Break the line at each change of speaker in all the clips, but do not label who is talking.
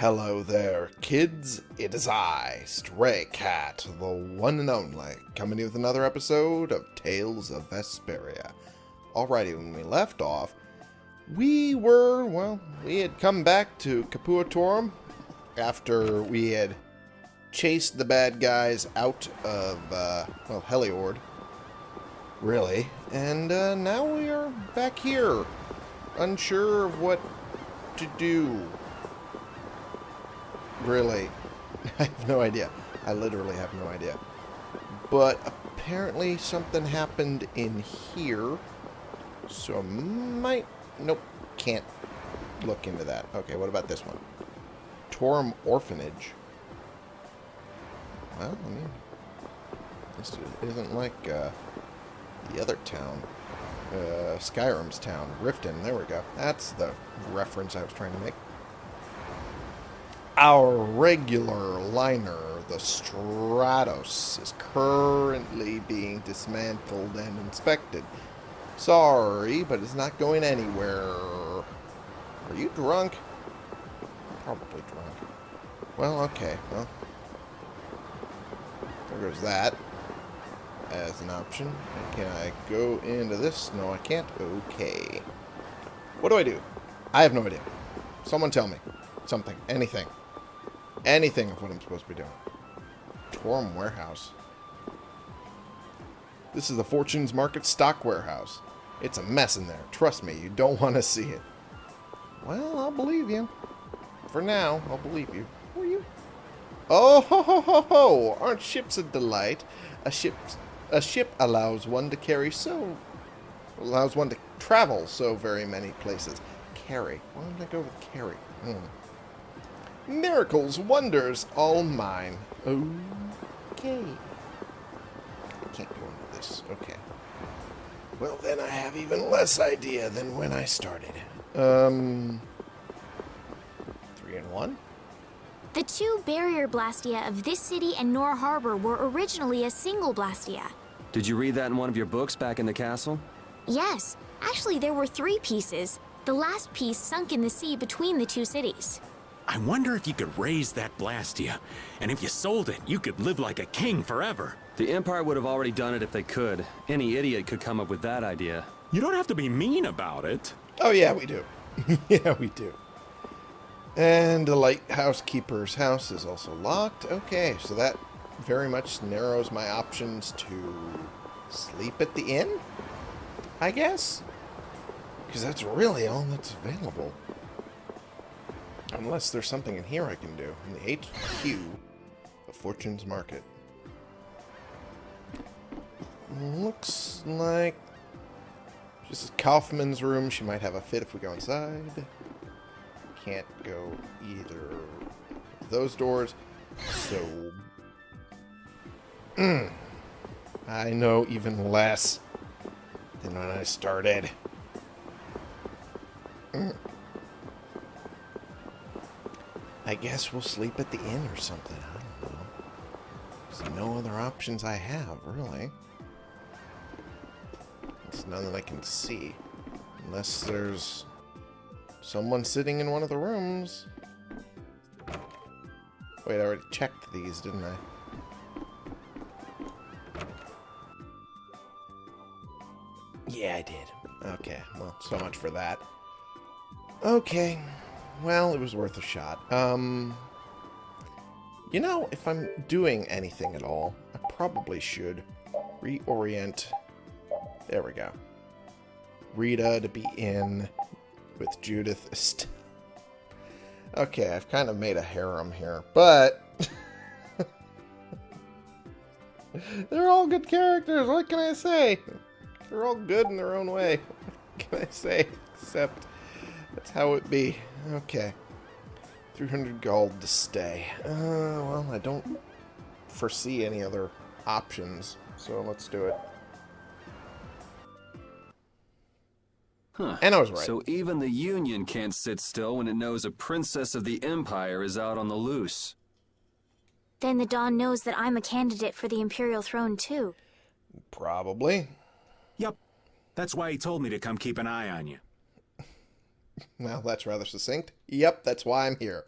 Hello there, kids. It is I, Stray Cat, the one and only, coming with another episode of Tales of Vesperia. Alrighty, when we left off, we were, well, we had come back to Capua Torim after we had chased the bad guys out of, uh, well, Heliord, really, and uh, now we are back here, unsure of what to do. Really. I have no idea. I literally have no idea. But apparently something happened in here. So might... Nope. Can't look into that. Okay, what about this one? Torim Orphanage. Well, I mean... This isn't like uh, the other town. Uh, Skyrim's town. Riften. There we go. That's the reference I was trying to make. Our regular liner, the Stratos, is currently being dismantled and inspected. Sorry, but it's not going anywhere. Are you drunk? Probably drunk. Well, okay. Well, there goes that as an option. Can I go into this? No, I can't. Okay. What do I do? I have no idea. Someone tell me. Something. Anything. Anything of what I'm supposed to be doing. Torim Warehouse. This is the Fortune's Market stock warehouse. It's a mess in there. Trust me, you don't want to see it. Well, I'll believe you. For now, I'll believe you. Who are you? Oh, ho, ho, ho, ho! Aren't ships a delight? A ship, a ship allows one to carry so... Allows one to travel so very many places. Carry. Why did I go with carry? Hmm. Miracles, wonders, all mine. Okay. I can't go into this. Okay. Well, then I have even less idea than when I started. Um... Three and one?
The two barrier blastia of this city and Nor Harbor were originally a single blastia.
Did you read that in one of your books back in the castle?
Yes. Actually, there were three pieces. The last piece sunk in the sea between the two cities.
I wonder if you could raise that Blastia. And if you sold it, you could live like a king forever.
The Empire would have already done it if they could. Any idiot could come up with that idea.
You don't have to be mean about it.
Oh, yeah, we do. yeah, we do. And the lighthouse keeper's house is also locked. Okay, so that very much narrows my options to sleep at the inn, I guess? Because that's really all that's available. Unless there's something in here I can do. In the HQ of Fortune's Market. Looks like... This is Kaufman's room. She might have a fit if we go inside. Can't go either those doors. So... Mm, I know even less than when I started. Mm. I guess we'll sleep at the inn or something. I don't know. There's no other options I have, really. It's none that I can see. Unless there's someone sitting in one of the rooms. Wait, I already checked these, didn't I? Yeah, I did. Okay, well, so much for that. Okay. Well, it was worth a shot. Um, you know, if I'm doing anything at all, I probably should reorient. There we go. Rita to be in with Judith. Okay, I've kind of made a harem here, but they're all good characters. What can I say? They're all good in their own way. What can I say? Except that's how it be. Okay. 300 gold to stay. Uh, well, I don't foresee any other options, so let's do it.
Huh.
And I was right.
So even the Union can't sit still when it knows a princess of the Empire is out on the loose.
Then the Don knows that I'm a candidate for the Imperial throne, too.
Probably.
Yep. That's why he told me to come keep an eye on you.
Well, that's rather succinct. Yep, that's why I'm here.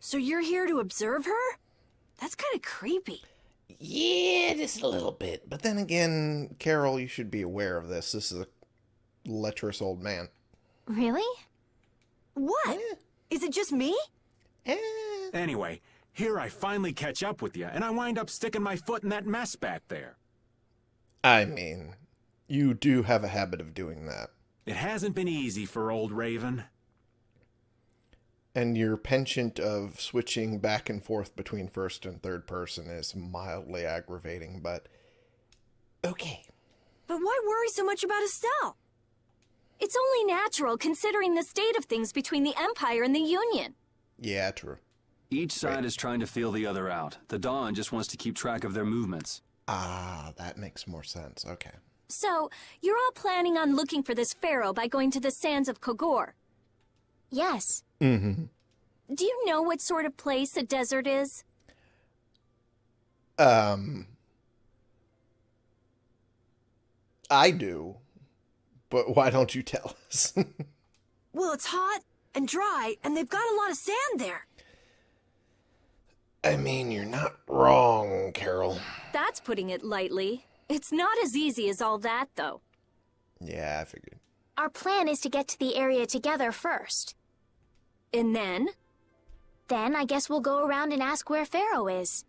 So you're here to observe her? That's kind of creepy.
Yeah, just a little bit. But then again, Karol, you should be aware of this. This is a lecherous old man.
Really?
What?
Eh,
Is it just me?
eh.
Anyway, here I finally catch up with you, and I wind up sticking my foot in that mess back there.
I mean, you do have a habit of doing that.
It hasn't been easy for old Raven.
And your penchant of switching back and forth between first and third person is mildly aggravating, but okay.
But why worry so much about Estelle?
It's only natural considering the state of things between the Empire and the Union.
Yeah, true.
Each side is trying to feel the other out. The Don just wants to keep track of their movements.
Ah, that makes more sense. Okay.
So, you're all planning on looking for this Phaeroh by going to the sands of Kogorh? Yes.
Mm-hmm.
Do you know what sort of place a desert is?
Um, I do, but why don't you tell us?
Well, it's hot and dry, and they've got a lot of sand there.
I mean, you're not wrong, Karol.
That's putting it lightly. It's not as easy as all that, though.
Yeah, I figured.
Our plan is to get to the area together first.
And then?
Then I guess we'll go around and ask where Phaeroh is.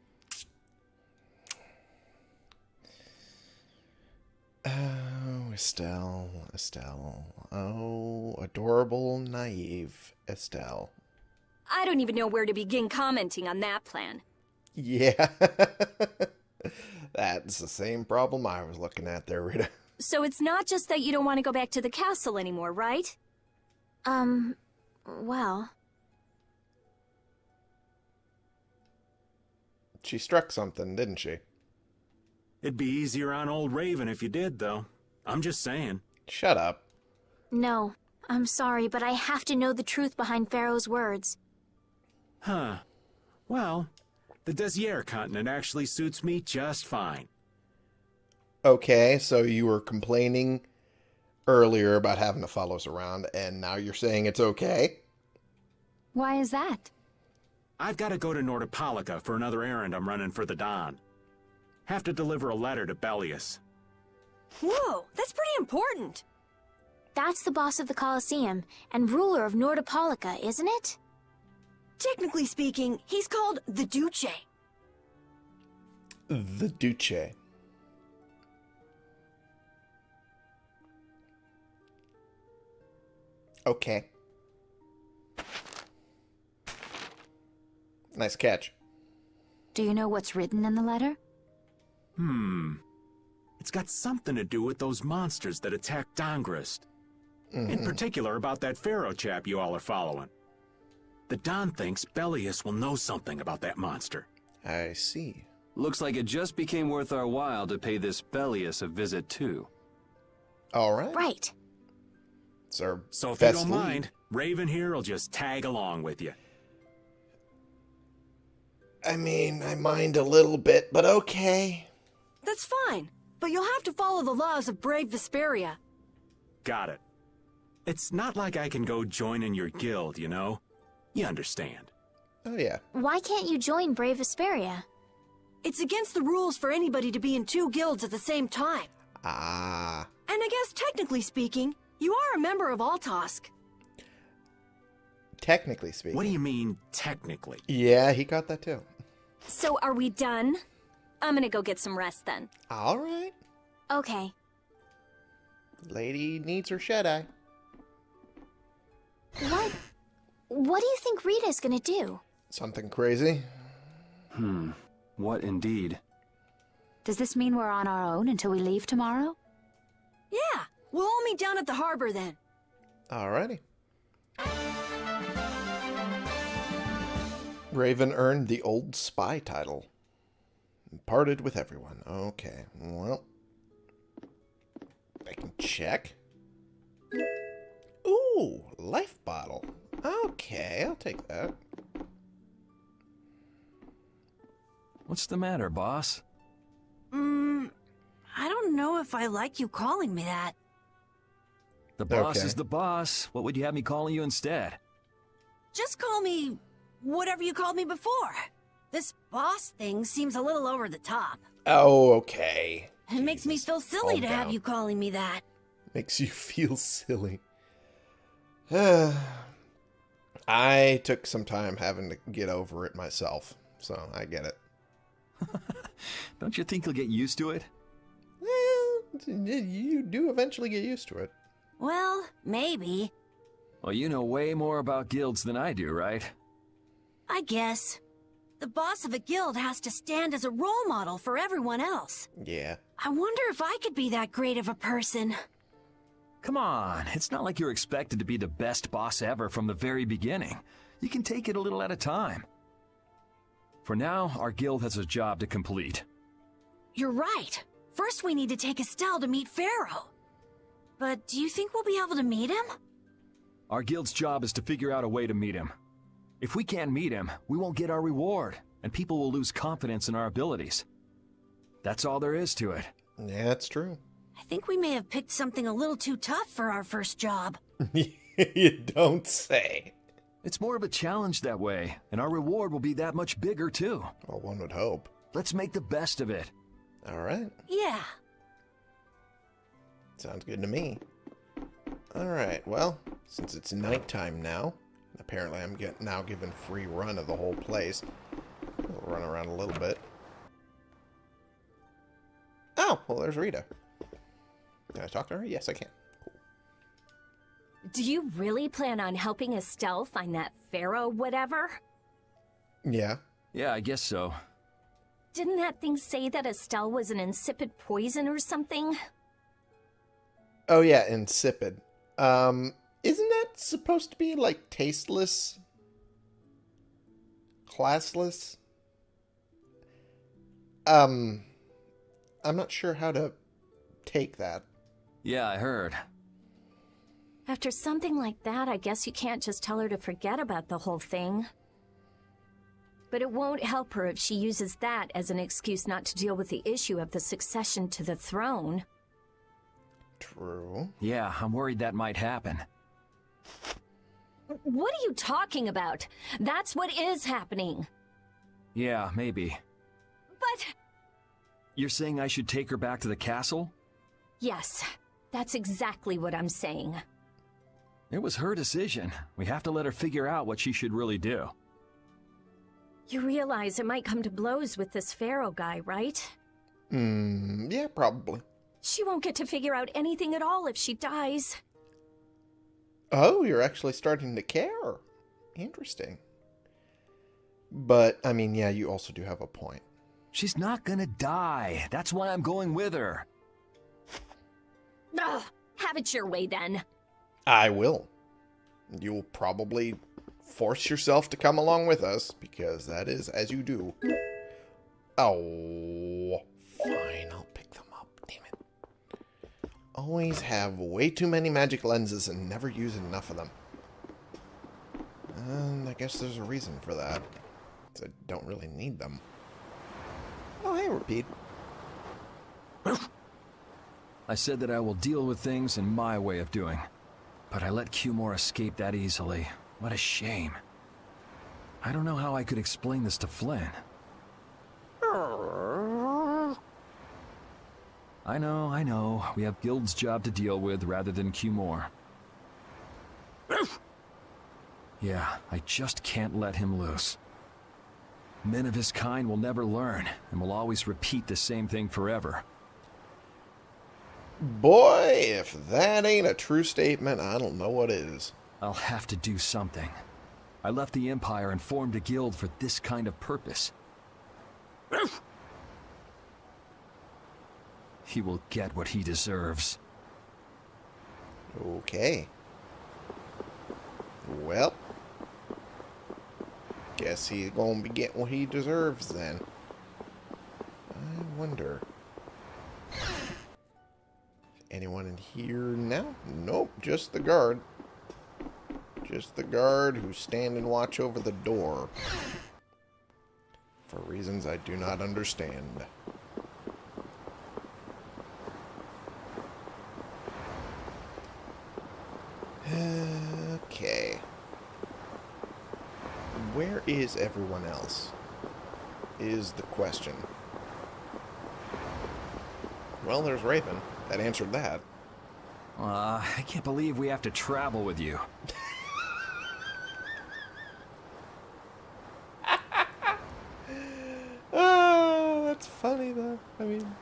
Oh, Estelle, Estelle. Oh, adorable, naive Estelle.
I don't even know where to begin commenting on that plan.
Yeah. That's the same problem I was looking at there, Rita.
So it's not just that you don't want to go back to the castle anymore, right? Um, well,
She struck something, didn't she?
It'd be easier on old Raven if you did, though. I'm just saying.
Shut up.
no. I'm sorry, but I have to know the truth behind Phaeroh's words.
Huh. Well, the Desier continent actually suits me just fine.
Okay, so you were complaining earlier about having to follow us around, and now you're saying it's okay?
Why is that?
I've got to go to Nordopolica for another errand I'm running for the Don. Have to deliver a letter to Belius.
Whoa, that's pretty important.
That's the boss of the Colosseum and ruler of Nordopolica, isn't it?
Technically speaking, he's called the Duce.
The Duce. Okay. Nice catch.
Do you know what's written in the letter?
Hmm. It's got something to do with those monsters that attacked Dahngrest. In particular about that Phaeroh chap you all are following. The Don thinks Belius will know something about that monster.
I see.
Looks like it just became worth our while to pay this Belius a visit too.
All right.
Right.
It's our
So if you don't
lead.
mind, Raven here will just tag along with you.
I mean, I mind a little bit, but okay.
That's fine, but you'll have to follow the laws of Brave Vesperia.
Got it. It's not like I can go join in your guild, you know? You understand.
Oh, yeah.
Why can't you join Brave Vesperia?
It's against the rules for anybody to be in two guilds at the same time.
Ah.
And I guess technically speaking, you are a member of Altosk.
Technically speaking.
What do you mean, technically?
Yeah, he got that too.
So are we done? I'm gonna go get some rest then.
All right.
Okay.
Lady needs her shed eye.
What? What do you think Rita's gonna do?
Something crazy?
Hmm. What indeed?
Does this mean we're on our own until we leave tomorrow?
Yeah, we'll all meet down at the harbor then.
Alrighty. Raven earned the Old Spy title. And Parted with everyone. Okay, well. I can check. Ooh, life bottle. Okay, I'll take that.
What's the matter, boss?
Mmm, I don't know if I like you calling me that.
The boss
Okay.
is the boss. What would you have me calling you instead?
Just call me whatever you called me before. This boss thing seems a little over the top.
Oh, okay.
It makes me feel silly
calm
to have you calling me that.
Makes you feel silly. I took some time having to get over it myself, so I get it.
Don't you think you'll get used to it?
Well, you do eventually get used to it.
Well, maybe.
Well, you know way more about guilds than I do, right?
I guess. The boss of a guild has to stand as a role model for everyone else.
Yeah.
I wonder if I could be that great of a person.
Come on, it's not like you're expected to be the best boss ever from the very beginning. You can take it a little at a time. For now, our guild has a job to complete.
You're right. First, we need to take Estelle to meet Phaeroh. But do you think we'll be able to meet him?
Our guild's job is to figure out a way to meet him. If we can't meet him, we won't get our reward, and people will lose confidence in our abilities. That's all there is to it.
Yeah, it's true.
I think we may have picked something a little too tough for our first job.
you don't say.
It's more of a challenge that way, and our reward will be that much bigger too.
Well, one would hope.
Let's make the best of it.
All right.
Yeah.
Sounds good to me. All right. Well, since it's nighttime now, apparently I'm get now given free run of the whole place. We'll run around a little bit. Oh, well, there's Rita. Can I talk to her? Yes, I can.
Do you really plan on helping Estelle find that Phaeroh whatever?
Yeah.
Yeah, I guess so.
Didn't that thing say that Estelle was an insipid poison or something?
Oh yeah, insipid. Um, isn't that supposed to be like tasteless? Classless? Um, I'm not sure how to take that.
Yeah, I heard.
After something like that, I guess you can't just tell her to forget about the whole thing. But it won't help her if she uses that as an excuse not to deal with the issue of the succession to the throne.
True.
Yeah, I'm worried that might happen.
What are you talking about? That's what is happening.
Yeah, maybe.
But
You're saying I should take her back to the castle?
yes, that's exactly what I'm saying.
It was her decision. We have to let her figure out what she should really do.
You realize it might come to blows with this Phaeroh guy, right?
Hmm, yeah, probably.
She won't get to figure out anything at all if she dies.
Oh, you're actually starting to care. Interesting. But, I mean, yeah, you also do have a point.
She's not gonna die. That's why I'm going with her.
Ugh, have it your way then.
I will. You'll probably force yourself to come along with us, because that is as you do. Oh, fine, I'll pick them up. Damn it. Always have way too many magic lenses and never use enough of them. And I guess there's a reason for that. I don't really need them. Oh, hey, Repeat.
I said that I will deal with things in my way of doing. But I let Cumore escape that easily. What a shame. I don't know how I could explain this to Flynn. I know, I know. We have Guild's job to deal with rather than Cumore. Yeah, I just can't let him loose. Men of his kind will never learn, and will always repeat the same thing forever.
Boy, if that ain't a true statement, I don't know what is.
I'll have to do something. I left the Empire and formed a guild for this kind of purpose. He will get what he deserves.
Okay. Well, guess he's gonna be getting what he deserves then. I wonder. Anyone in here now? Nope, just the guard. Just the guard who's standing watch over the door. For reasons I do not understand. Okay. where is everyone else? Is the question. Well, there's Raven. That answered that.
Uh, I can't believe we have to travel with you.
Oh, that's funny though. I mean,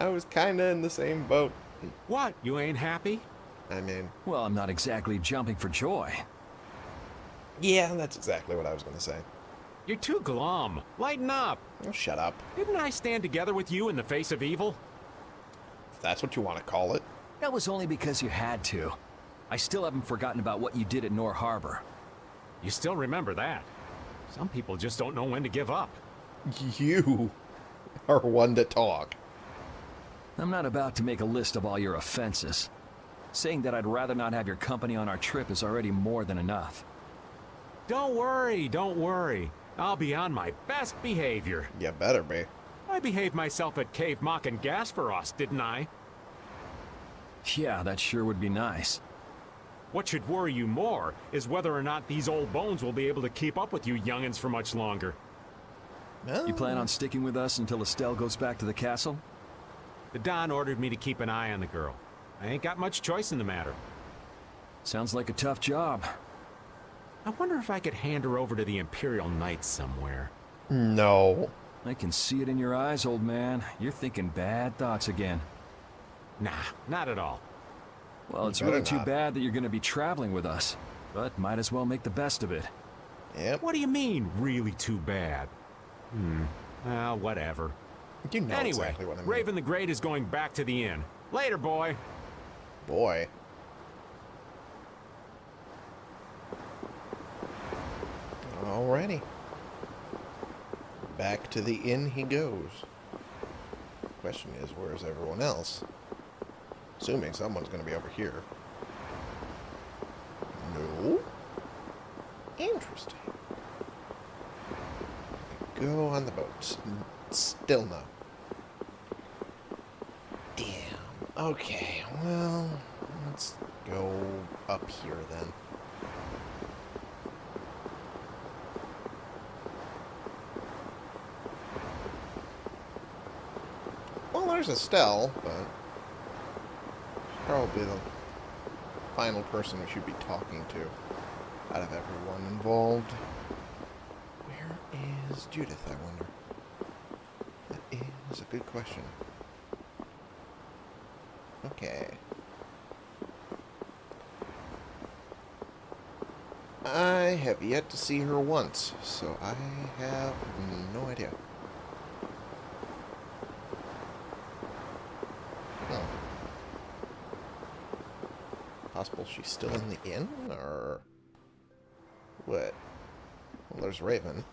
I was kind of in the same boat.
What? You ain't happy?
I mean,
Well, I'm not exactly jumping for joy.
yeah, that's exactly what I was going to say.
You're too glum. Lighten up.
Oh, shut up.
Didn't I stand together with you in the face of evil?
If that's what you want to call it.
That was only because you had to. I still haven't forgotten about what you did at Nor Harbor.
You still remember that. Some people just don't know when to give up.
You are one to talk.
I'm not about to make a list of all your offenses. Saying that I'd rather not have your company on our trip is already more than enough.
Don't worry, don't worry. I'll be on my best behavior.
You better be.
I behaved myself at Caer Bocram and Gasparos, didn't I?
Yeah, that sure would be nice.
What should worry you more is whether or not these old bones will be able to keep up with you youngins for much longer.
No.
You plan on sticking with us until Estelle goes back to the castle?
The Don ordered me to keep an eye on the girl. I ain't got much choice in the matter.
Sounds like a tough job.
I wonder if I could hand her over to the Imperial Knights somewhere.
No.
I can see it in your eyes, old man. You're thinking bad thoughts again.
Nah, not at all.
Well, it's
better
really too bad that you're going to be traveling with us. But might as well make the best of it.
Yep.
What do you mean, really too bad? Hmm. Well, whatever.
You know
anyway,
exactly what I mean.
Raven the Great is going back to the inn. Later, boy.
Boy. Alrighty. Back to the inn he goes. Question is, where's everyone else? Assuming someone's going to be over here. No? Interesting. Go on the boat. Still no. Damn. Okay, well, let's go up here then. Well, there's Estelle, but probably the final person we should be talking to out of everyone involved. Where is Judith, I wonder? That is a good question. Okay. I have yet to see her once, so I have no idea. She's still in the inn, or what? Well, there's Raven.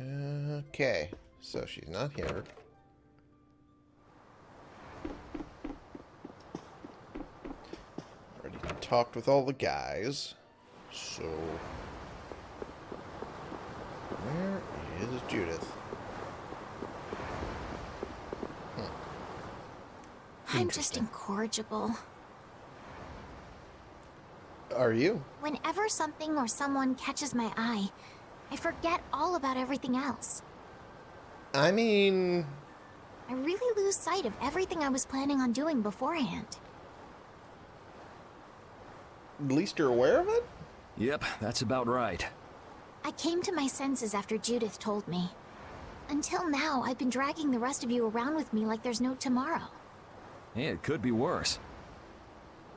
Okay, so she's not here. Already talked with all the guys, so where is Judith?
I'm just incorrigible.
Are you?
Whenever something or someone catches my eye, I forget all about everything else.
I mean,
I really lose sight of everything I was planning on doing beforehand.
at least you're aware of it?
Yep, that's about right.
I came to my senses after Judith told me. Until now, I've been dragging the rest of you around with me like there's no tomorrow.
Hey, it could be worse.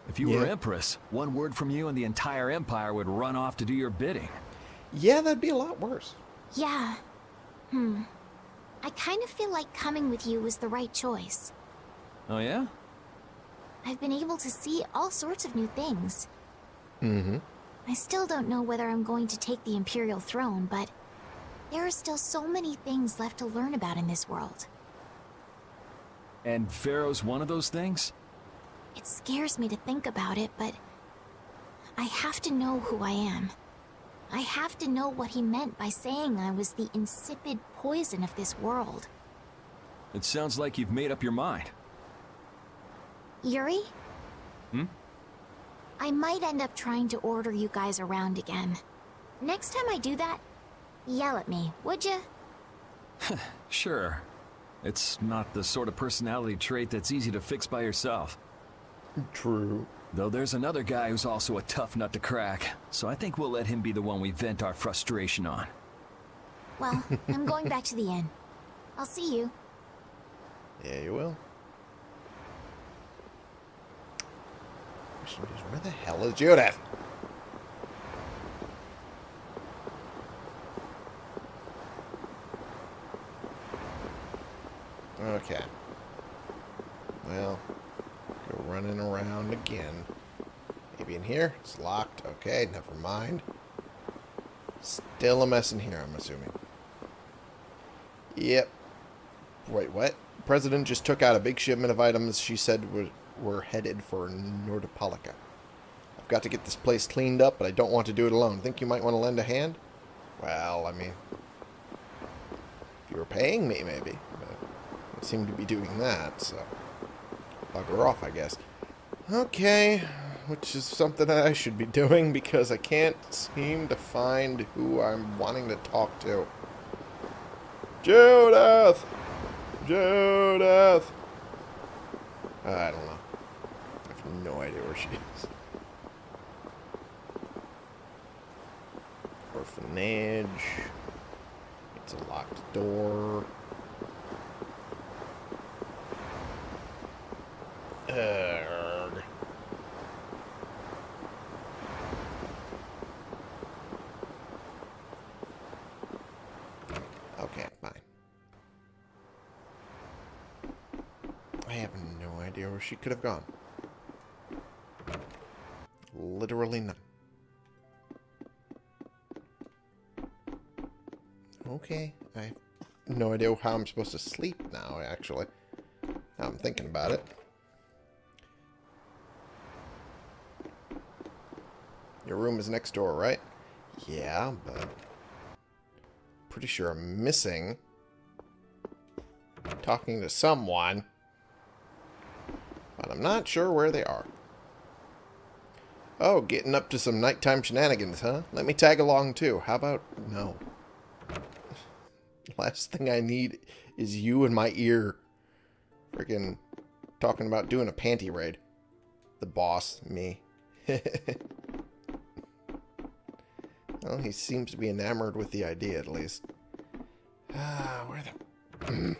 If you were Empress, one word from you and the entire Empire would run off to do your bidding.
Yeah, that'd be a lot worse.
Yeah. Hmm. I kind of feel like coming with you was the right choice.
Oh yeah?
I've been able to see all sorts of new things.
Mm-hmm.
I still don't know whether I'm going to take the Imperial throne, but there are still so many things left to learn about in this world.
And Phaeroh's one of those things?
It scares me to think about it, but I have to know who I am. I have to know what he meant by saying I was the insipid poison of this world.
It sounds like you've made up your mind.
Yuri?
Hmm?
I might end up trying to order you guys around again. Next time I do that, yell at me, would you?
Sure. It's not the sort of personality trait that's easy to fix by yourself.
True.
Though there's another guy who's also a tough nut to crack, so I think we'll let him be the one we vent our frustration on.
Well, I'm going back to the inn. I'll see you.
Yeah, you will. Question is, where the hell is Judith? Okay. Well, go running around again. Maybe in here? It's locked. Okay, never mind. Still a mess in here, I'm assuming. Yep. Wait, what? President just took out a big shipment of items she said were, were headed for Nordopolica. I've got to get this place cleaned up, but I don't want to do it alone. Think you might want to lend a hand? Well, I mean, if you were paying me, maybe. Seem to be doing that, so bugger off, I guess. Okay, which is something that I should be doing because I can't seem to find who I'm wanting to talk to. Judith! Judith! I don't know. I have no idea where she is. Orphanage. It's a locked door. Urgh. Okay, fine. I have no idea where she could have gone. Literally none. Okay, I have no idea how I'm supposed to sleep now, actually. Now I'm thinking about it. Your room is next door, right? Yeah, but... Pretty sure I'm missing... Talking to someone. But I'm not sure where they are. Oh, getting up to some nighttime shenanigans, huh? Let me tag along too. How about... No. Last thing I need is you in my ear. Freaking talking about doing a panty raid. The boss, me. well, he seems to be enamored with the idea, at least. Ah, where the...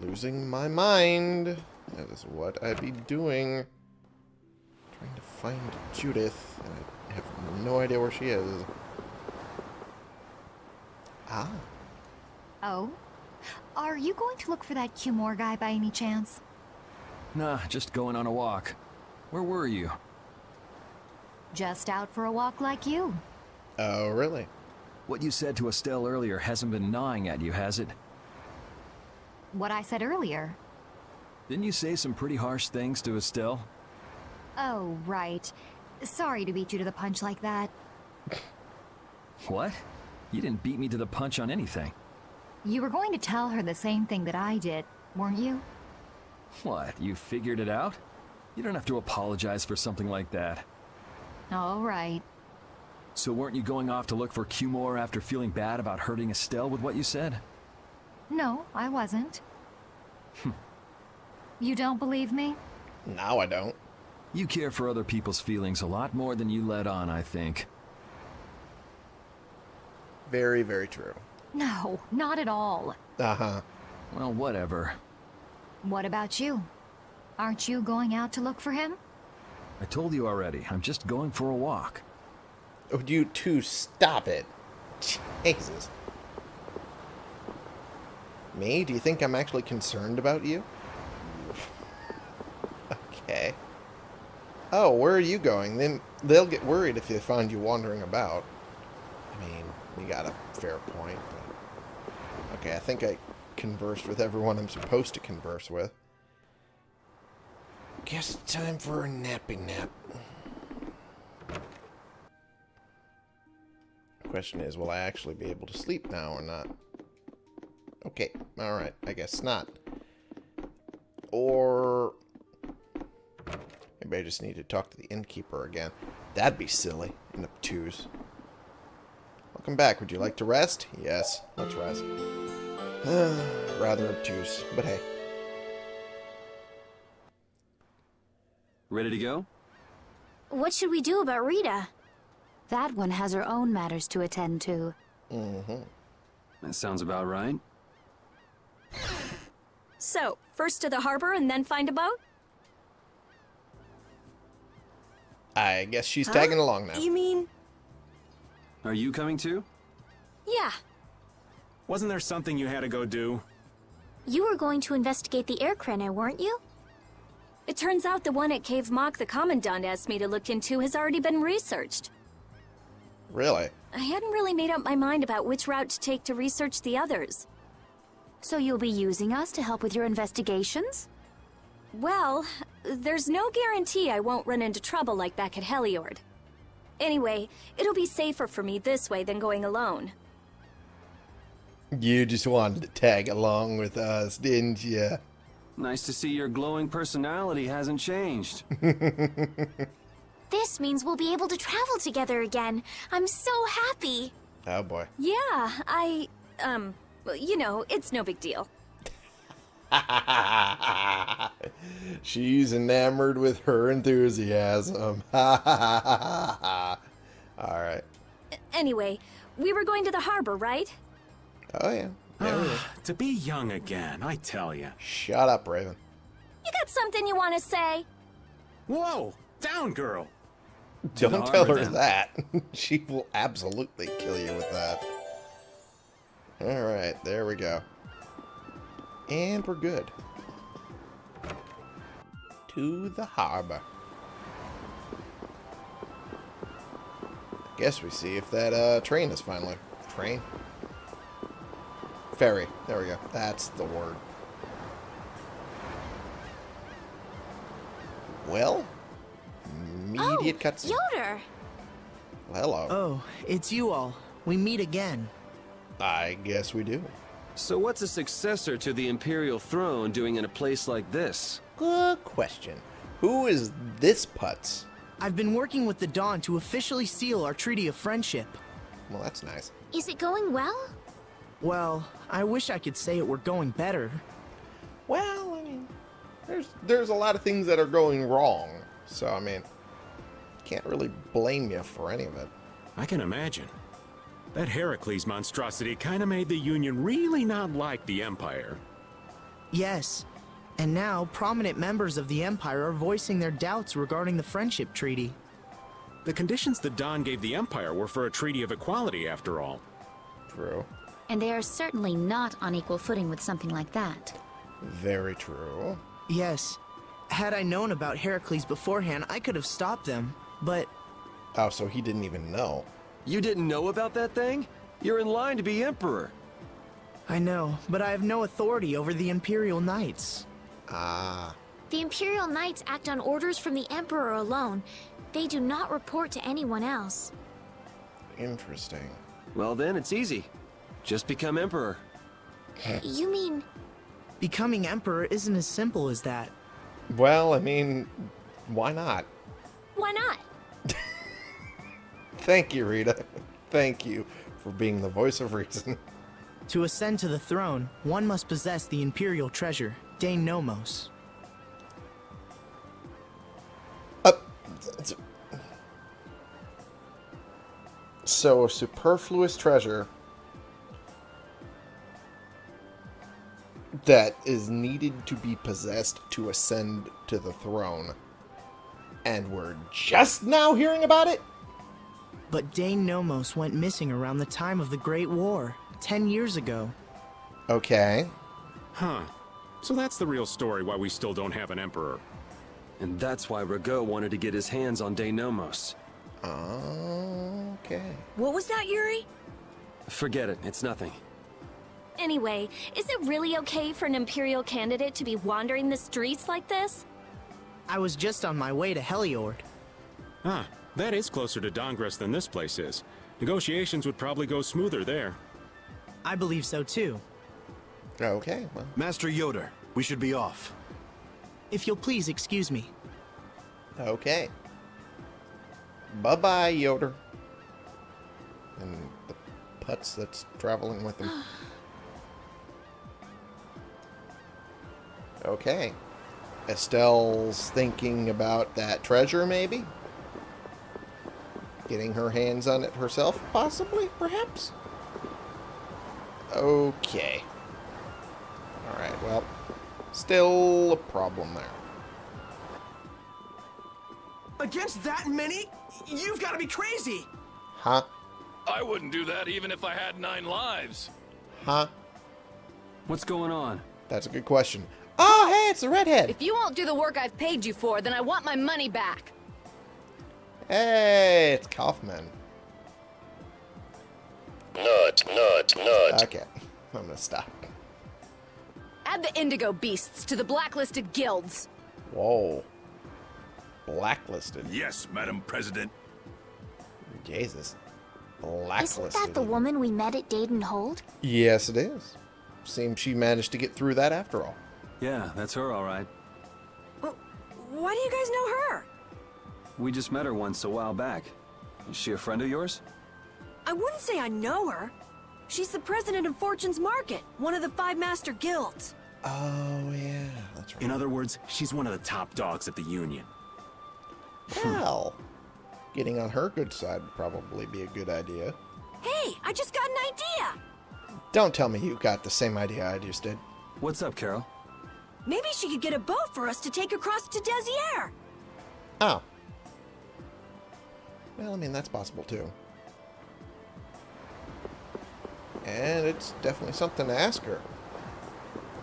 Losing my mind. That is what I'd be doing. Trying to find Judith. And I have no idea where she is. Ah.
Oh? Are you going to look for that Cumore guy by any chance?
Nah, just going on a walk. Where were you?
Just out for a walk like you.
Oh, really?
What you said to Estelle earlier hasn't been gnawing at you, has it?
What I said earlier.
Didn't you say some pretty harsh things to Estelle?
Oh, right. Sorry to beat you to the punch like that.
What? You didn't beat me to the punch on anything.
You were going to tell her the same thing that I did, weren't you?
What, you figured it out? You don't have to apologize for something like that.
All right.
So weren't you going off to look for Cumore after feeling bad about hurting Estelle with what you said?
No, I wasn't. you don't believe me?
Now I don't.
You care for other people's feelings a lot more than you let on, I think.
Very, very true.
No, not at all.
Uh-huh.
Well, whatever.
What about you? Aren't you going out to look for him?
I told you already, I'm just going for a walk.
Oh, Would you two stop it? Jesus. Me? Do you think I'm actually concerned about you? okay. Oh, where are you going? Then they'll get worried if they find you wandering about. I mean, you got a fair point, but... Okay, I think I conversed with everyone I'm supposed to converse with. Guess it's time for a nappy nap. Question is, will I actually be able to sleep now or not? Okay, alright, I guess not. Or... Maybe I just need to talk to the innkeeper again. That'd be silly and obtuse. Welcome back. Would you like to rest? Yes, let's rest. Rather obtuse, but hey.
Ready to go?
What should we do about Rita?
That one has her own matters to attend to.
Mm-hmm.
That sounds about right.
So, first to the harbor and then find a boat?
I guess she's tagging along now.
You mean?
Are you coming too?
Yeah.
Wasn't there something you had to go do?
You were going to investigate the aer krene, weren't you?
It turns out the one at Caer Bocram the Commandant asked me to look into has already been researched.
Really?
I hadn't really made up my mind about which route to take to research the others.
So you'll be using us to help with your investigations?
Well, there's no guarantee I won't run into trouble like back at Heliord. Anyway, it'll be safer for me this way than going alone.
You just wanted to tag along with us, didn't you?
Nice to see your glowing personality hasn't changed.
This means we'll be able to travel together again. I'm so happy.
Oh boy.
Yeah, I, um, well, you know, it's no big deal.
She's enamored with her enthusiasm. All right.
Anyway, we were going to the harbor, right?
Oh yeah. There we go.
to be young again, I tell you.
Shut up, Raven.
You got something you want to say?
Whoa! Down, girl!
Don't
the
tell her
then.
that. she will absolutely kill you with that. Alright, there we go. And we're good. To the harbor. Guess we see if that uh, train is finally... Train? Ferry. There we go. That's the word. Well, immediate
oh,
cutscene.
Ioder!
Hello.
Oh, it's you all. We meet again.
I guess we do.
so what's a successor to the Imperial throne doing in a place like this?
Good question. Who is this putz?
I've been working with the Don to officially seal our Treaty of Friendship.
Well, that's nice.
Is it going well?
Well, I wish I could say it were going better.
Well, I mean, there's there's a lot of things that are going wrong. So I mean, can't really blame you for any of it.
I can imagine. That Heracles monstrosity kinda made the Union really not like the Empire.
Yes. And now, prominent members of the Empire are voicing their doubts regarding the Friendship Treaty.
The conditions the Don gave the Empire were for a treaty of equality, after all.
True.
And they are certainly not on equal footing with something like that.
Very true.
Yes. Had I known about Heracles beforehand, I could have stopped them. But
Oh, so he didn't even know.
You didn't know about that thing? You're in line to be Emperor.
I know, but I have no authority over the Imperial Knights.
Ah.
The Imperial Knights act on orders from the Emperor alone. They do not report to anyone else.
Interesting.
Well then, it's easy. Just become Emperor.
You mean...
Becoming Emperor isn't as simple as that.
Well, I mean, why not?
Why not?
Thank you, Rita. Thank you for being the voice of reason.
To ascend to the throne, one must possess the Imperial treasure, Dein Nomos.
Uh, so, a superfluous treasure that is needed to be possessed to ascend to the throne. And we're just now hearing about it?
But Dein Nomos went missing around the time of the Great War, ten years ago.
Okay.
Huh. So that's the real story why we still don't have an Emperor.
And that's why Ragou wanted to get his hands on Dein Nomos.
Okay.
What was that, Yuri?
Forget it, it's nothing.
Anyway, is it really okay for an Imperial candidate to be wandering the streets like this?
I was just on my way to Heliord.
Ah, that is closer to Dahngrest than this place is. Negotiations would probably go smoother there.
I believe so too.
Okay, well.
Master Ioder, we should be off.
If you'll please excuse me.
Okay. Bye-bye, Ioder. And the putz that's traveling with him. Okay. Estelle's thinking about that treasure, maybe? Getting her hands on it herself, possibly, perhaps? Okay. Alright, well, still a problem there.
Against that many? You've got to be crazy!
Huh?
I wouldn't do that even if I had nine lives.
Huh?
What's going on?
That's a good question. Oh, hey, it's the redhead.
If you won't do the work I've paid you for, then I want my money back.
Hey, it's Kaufman.
Nut, nut, nut.
Okay, I'm gonna stop.
Add the Indigo Beasts to the blacklisted guilds.
Whoa. Blacklisted.
Yes, Madam President.
Jesus. Blacklisted.
Isn't that the woman we met at Deidon Hold?
Yes, it is. Seems she managed to get through that after all.
Yeah, that's her, all right.
Well, Why do you guys know her?
We just met her once a while back. Is she a friend of yours?
I wouldn't say I know her. She's the president of Fortune's Market, one of the five master guilds.
Oh, yeah, that's right.
In other words, she's one of the top dogs at the Union.
Hmm. Hell. getting on her good side would probably be a good idea.
Hey, I just got an idea!
Don't tell me you got the same idea I just did.
What's up, Karol?
Maybe she could get a boat for us to take across to Desier.
Oh. Well, I mean, that's possible too. And it's definitely something to ask her.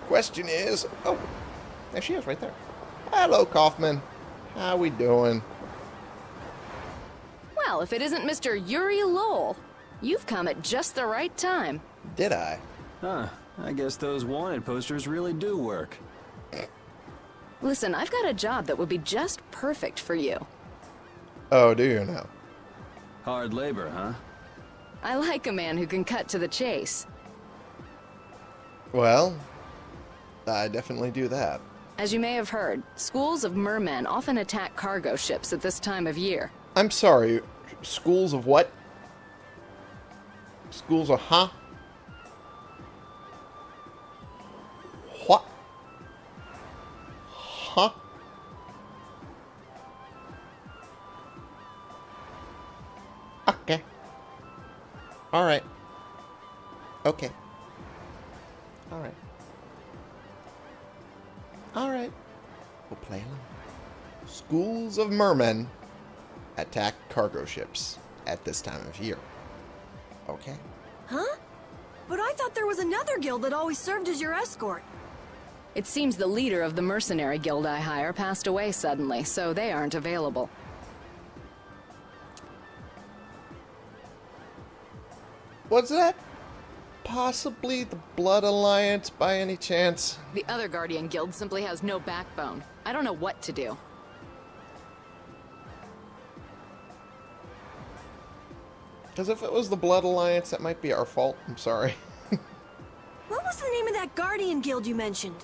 Question is... Oh, there she is right there. Hello, Kaufman. How we doing?
Well, if it isn't Mr. Yuri Lowell, you've come at just the right time.
Did I?
Huh, I guess those wanted posters really do work.
Listen, I've got a job that would be just perfect for you.
Oh, do you now?
Hard labor, huh?
I like a man who can cut to the chase.
Well, I definitely do that.
As you may have heard, schools of mermen often attack cargo ships at this time of year.
I'm sorry. Schools of what? Schools of huh? Okay. Alright. Okay. Alright. Alright. We'll play along. Schools of mermen attack cargo ships at this time of year. Okay.
Huh? But I thought there was another guild that always served as your escort.
It seems the leader of the mercenary guild I hire passed away suddenly, so they aren't available.
Was that possibly the Blood Alliance by any chance?
The other Guardian Guild simply has no backbone. I don't know what to do.
Because if it was the Blood Alliance, that might be our fault. I'm sorry.
What was the name of that Guardian Guild you mentioned?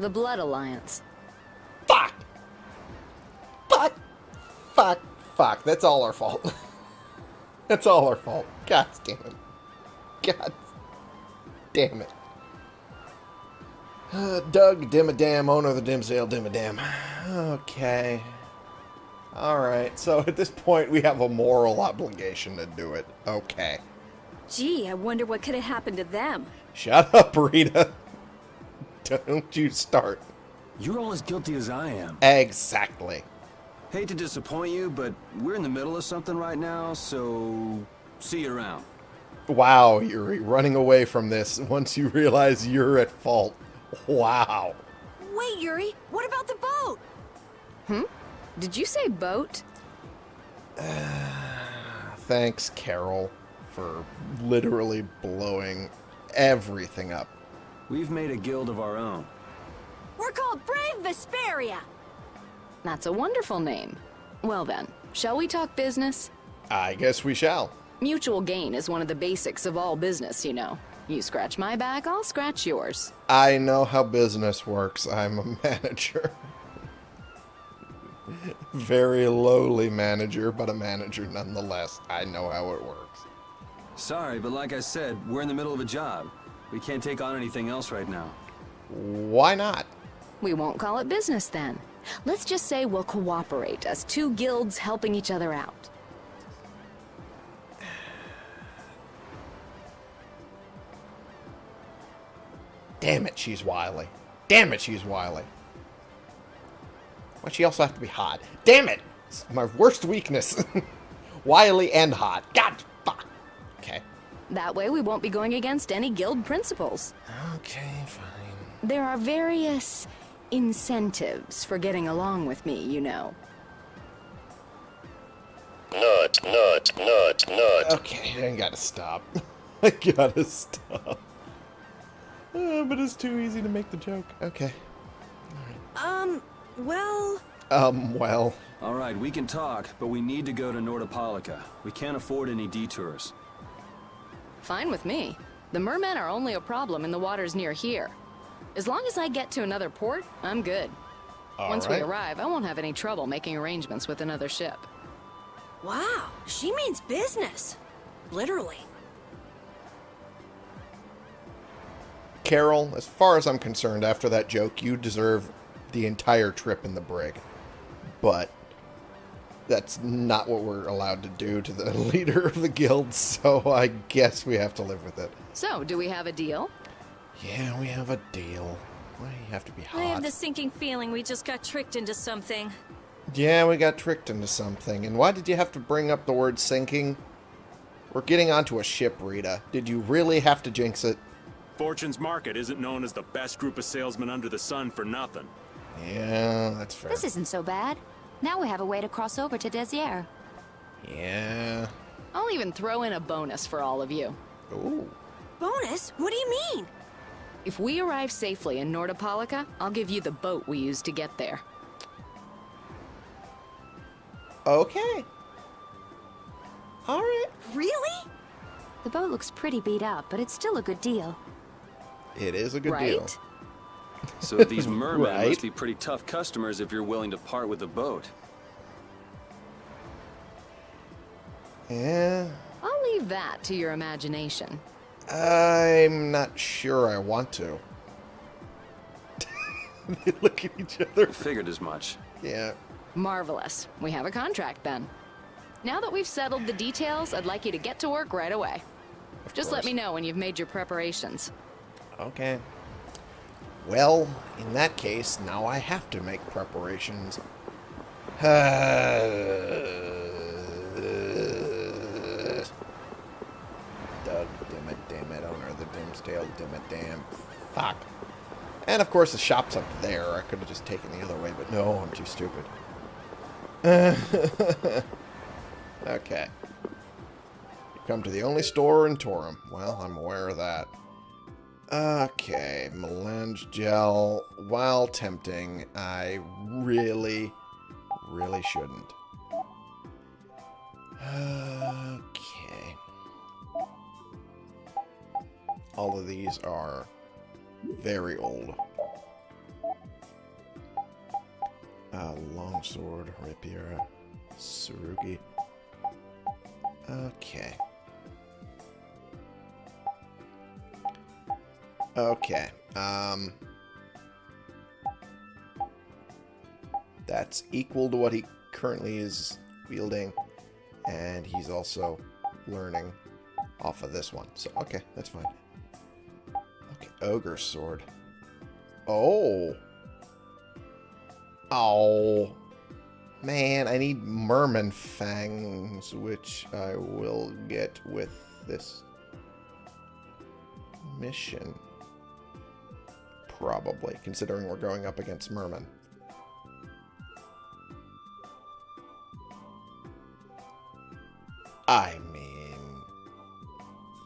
The Blood Alliance.
Fuck! Fuck! Fuck! Fuck! That's all our fault. That's all our fault. God damn it. God damn it. Uh, Doug Dimmadam, owner of the Dimsdale Dimmadam. Okay. Alright, so at this point we have a moral obligation to do it. Okay.
Gee, I wonder what could have happened to them.
Shut up, Rita. Don't you start.
You're all as guilty as I am.
Exactly.
Hate to disappoint you, but we're in the middle of something right now, so see you around.
Wow, Yuri, running away from this once you realize you're at fault. Wow.
Wait, Yuri, what about the boat?
Hmm? Did you say boat?
Thanks, Karol, for literally blowing everything up.
We've made a guild of our own.
We're called Brave Vesperia.
That's a wonderful name. Well then, shall we talk business?
I guess we shall.
Mutual gain is one of the basics of all business, you know. You scratch my back, I'll scratch yours.
I know how business works. I'm a manager. Very lowly manager, but a manager nonetheless. I know how it works.
Sorry, but like I said, we're in the middle of a job. We can't take on anything else right now.
Why not?
We won't call it business then. Let's just say we'll cooperate as two guilds helping each other out.
Damn it, she's wily. Damn it, she's wily. Why'd she also have to be hot? Damn it! It's my worst weakness. wily and hot. God, fuck. Okay.
That way we won't be going against any guild principles.
Okay, fine.
There are various incentives for getting along with me, you know.
Nut, nut, nut, nut.
Okay, I gotta stop. I gotta stop. Uh, but it's too easy to make the joke. Okay.
Um, well...
Um, well.
All right, we can talk, but we need to go to Nordopolica. We can't afford any detours.
Fine with me. The mermen are only a problem in the waters near here. As long as I get to another port, I'm good.
All
Once
right.
we arrive, I won't have any trouble making arrangements with another ship.
Wow, she means business. Literally.
Karol, as far as I'm concerned, after that joke, you deserve the entire trip in the brig. But that's not what we're allowed to do to the leader of the guild, so I guess we have to live with it.
So, do we have a deal?
Yeah, we have a deal. Why do you have to be hot.
I have the sinking feeling we just got tricked into something.
Yeah, we got tricked into something. And why did you have to bring up the word sinking? We're getting onto a ship, Rita. Did you really have to jinx it?
Fortune's Market isn't known as the best group of salesmen under the sun for nothing.
Yeah, that's fair.
This isn't so bad. Now we have a way to cross over to Desier.
Yeah.
I'll even throw in a bonus for all of you.
Ooh.
Bonus? What do you mean?
If we arrive safely in Nordopolica, I'll give you the boat we used to get there.
Okay. All right.
Really?
The boat looks pretty beat up, but it's still a good deal.
It is a good
Right?
deal.
So these mermen
Right.
must be pretty tough customers if you're willing to part with the boat.
Yeah.
I'll leave that to your imagination.
I'm not sure I want to. they look at each other.
Figured as much.
Yeah.
Marvelous. We have a contract then. Now that we've settled the details, I'd like you to get to work right away. Just let me know when you've made your preparations.
Okay. Well, in that case, now I have to make preparations. Doug, uh, damn it, damn it, of the damn. Fuck. And of course the shop's up there. I could have just taken the other way, but no, I'm too stupid. okay. You come to the only store in Torim. Well, I'm aware of that. Okay, melange gel. While tempting, I really, really shouldn't. Okay. All of these are very old. Uh, longsword, rapier, sarugi. Okay. Okay. Um, that's equal to what he currently is wielding, and he's also learning off of this one. So, okay, that's fine. Ogre sword. Oh. Oh. Man, I need merman fangs, which I will get with this mission. Probably, considering we're going up against merman. I mean,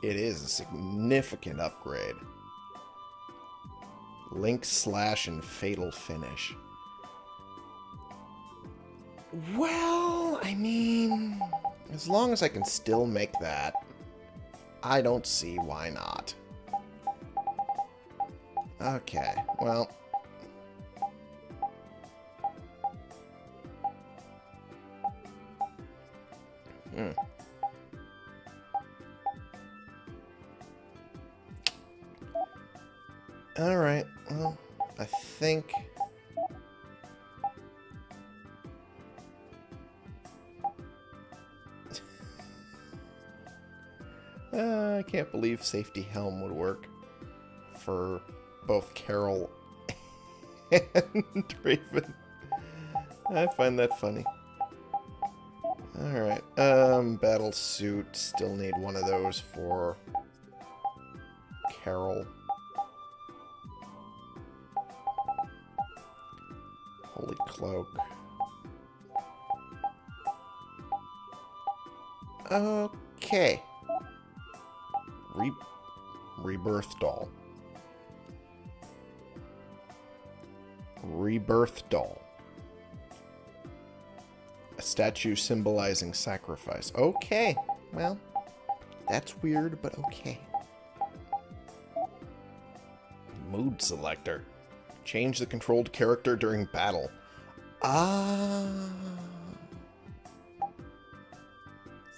it is a significant upgrade. Link slash and fatal finish. Well, I mean, as long as I can still make that, I don't see why not. Okay, well. Alright, well, I think... Uh, I can't believe safety helm would work for both Karol and Raven. I find that funny. Alright, um, battle suit. Still need one of those for Karol. Holy cloak. Okay. Re Rebirth doll. Rebirth doll. A statue symbolizing sacrifice. Okay. Well, that's weird, but okay. Mood selector. Change the controlled character during battle. Ah.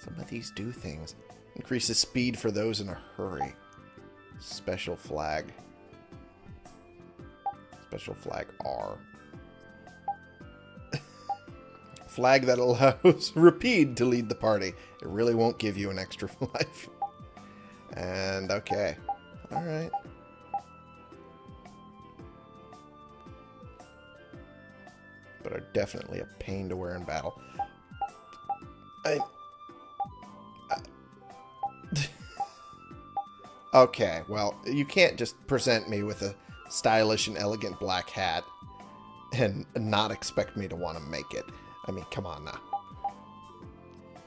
Some of these do things. Increases speed for those in a hurry. Special flag. Special flag R. flag that allows Repede to lead the party. It really won't give you an extra life. And okay. Alright. Definitely a pain to wear in battle. I... Okay, well, you can't just present me with a stylish and elegant black hat and not expect me to want to make it. I mean, come on now.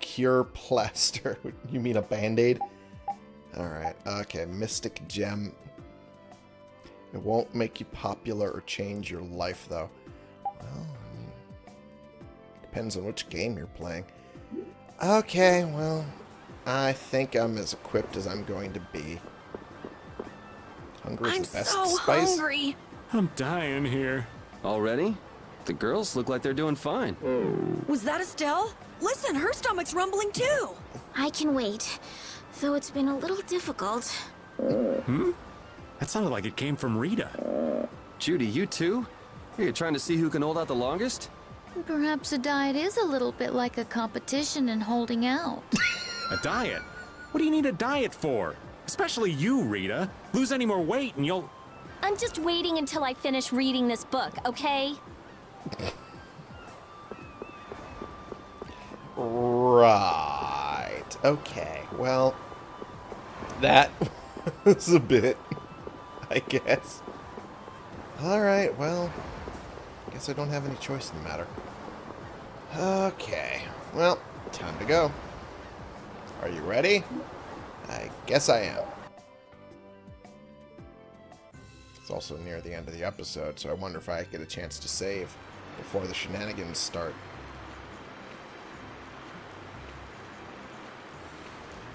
Cure plaster. you mean a band-aid? Alright, okay, Mystic Gem. It won't make you popular or change your life, though. Well, I depends on which game you're playing. Okay, well, I think I'm as equipped as I'm going to be. Hunger is
I'm
the best
so
spice.
hungry.
I'm dying here.
Already? The girls look like they're doing fine.
Was that Estelle? Listen, her stomach's rumbling too.
I can wait, though it's been a little difficult.
Hmm? That sounded like it came from Rita.
Judy, you too? Are You're trying to see who can hold out the longest?
Perhaps a diet is a little bit like a competition in holding out.
A diet? What do you need a diet for? Especially you, Rita. Lose any more weight and you'll...
I'm just waiting until I finish reading this book, okay?
Right. Okay. Well, that was a bit, I guess. Alright, well, guess I don't have any choice in the matter. Okay. Well, time to go. Are you ready? I guess I am. It's also near the end of the episode, so I wonder if I get a chance to save before the shenanigans start.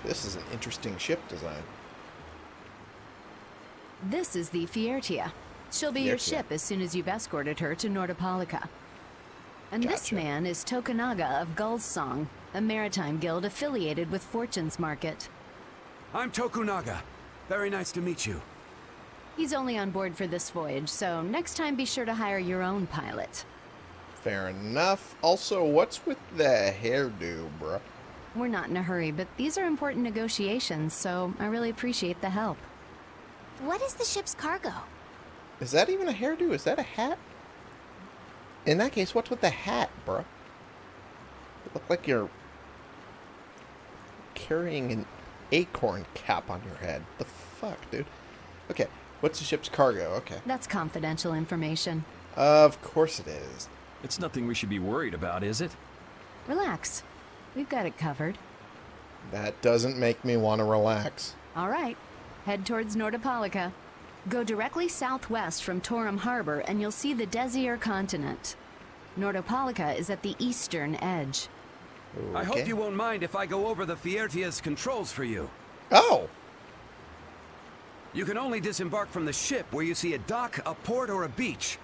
This is an interesting ship design.
This is the Fiertia. She'll be your
Fiertia.
ship as soon as you've escorted her to Nordopolica. And this man is Tokunaga of Gull's Song, a maritime guild affiliated with Fortune's Market.
I'm Tokunaga. Very nice to meet you.
He's only on board for this voyage, so next time be sure to hire your own pilot.
Fair enough. Also, what's with the hairdo, bruh?
We're not in a hurry, but these are important negotiations, so I really appreciate the help.
What is the ship's cargo?
Is that even a hairdo? Is that a hat? In that case, what's with the hat, bruh? You look like you're carrying an acorn cap on your head. The fuck, dude? Okay, what's the ship's cargo? Okay.
That's confidential information.
Of course it is.
It's nothing we should be worried about, is it?
Relax. We've got it covered.
That doesn't make me want to relax.
All right. Head towards Nordopolica. Go directly southwest from Torim Harbor and you'll see the Desier continent. Nordopolica is at the eastern edge.
I hope you won't mind if I go over the Fiertia's controls for you.
Oh!
You can only disembark from the ship where you see a dock, a port, or a beach.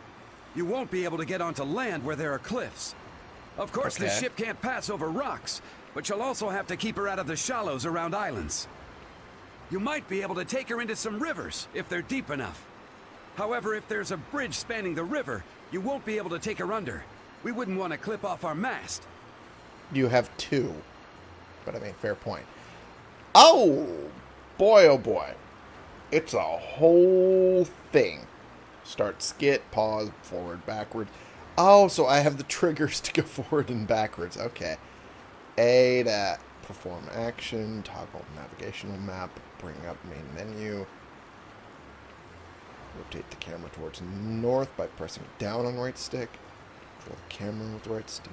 You won't be able to get onto land where there are cliffs. Of course, the ship can't pass over rocks, but you'll also have to keep her out of the shallows around islands. You might be able to take her into some rivers, if they're deep enough. However, if there's a bridge spanning the river, you won't be able to take her under. We wouldn't want to clip off our mast.
You have two. But I mean, fair point. Oh, boy, oh boy. It's a whole thing. Start skit, pause, forward, backward. Oh, so I have the triggers to go forward and backwards. Okay. A to perform action, toggle navigational map, bring up main menu. Rotate the camera towards north by pressing down on right stick. Control the camera with right stick.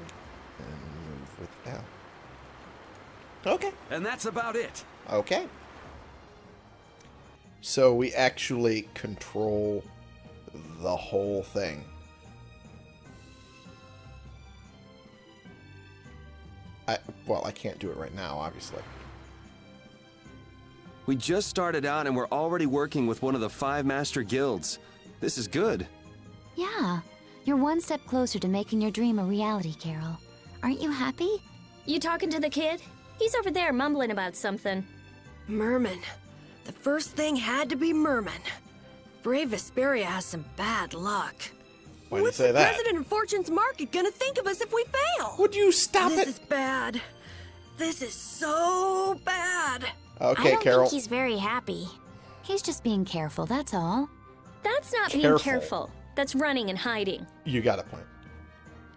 And move with L. Okay.
And that's about it.
Okay. So we actually control the whole thing. I, well, I can't do it right now, obviously.
We just started out and we're already working with one of the five master guilds. This is good.
Yeah, you're one step closer to making your dream a reality, Karol. Aren't you happy?
You talking to the kid? He's over there mumbling about something.
Merman. The first thing had to be Merman. Brave Vesperia has some bad luck.
Why do you
What's
say
the
that?
president of Fortune's Market gonna think of us if we fail?
Would you stop
this
it?
This is bad. This is so bad.
Okay,
I don't
Karol.
think he's very happy. He's just being careful, that's all.
That's not being
Careful.
careful. That's running and hiding.
You got a point.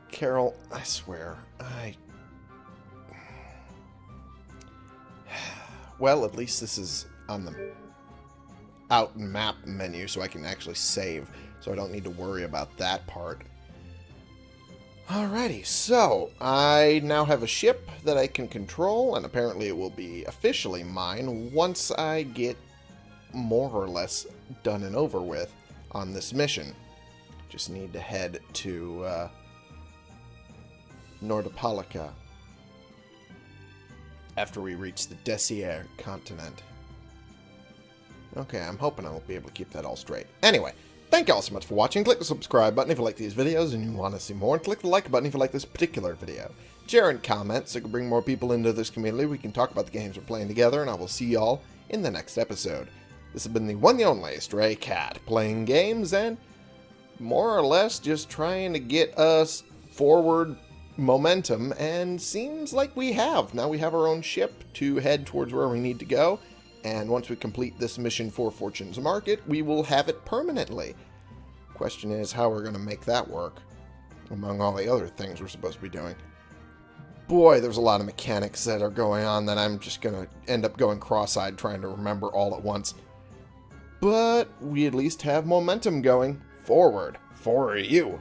Karol, I swear, I. Well, at least this is on the out map menu, so I can actually save, so I don't need to worry about that part. Alrighty, so I now have a ship that I can control, and apparently it will be officially mine once I get more or less done and over with on this mission. Just need to head to uh, Nordopolica after we reach the Desier continent. Okay, I'm hoping I will be able to keep that all straight. Anyway, thank you all so much for watching. Click the subscribe button if you like these videos and you want to see more. And click the like button if you like this particular video. Share and comment so we can bring more people into this community. We can talk about the games we're playing together, and I will see y'all in the next episode. This has been the one and only Stray Cat, playing games and more or less just trying to get us forward momentum, and seems like we have. Now we have our own ship to head towards where we need to go, and once we complete this mission for Fortune's Market, we will have it permanently. Question is how we're going to make that work, among all the other things we're supposed to be doing. Boy, there's a lot of mechanics that are going on that I'm just going to end up going cross-eyed trying to remember all at once. But we at least have momentum going forward for you.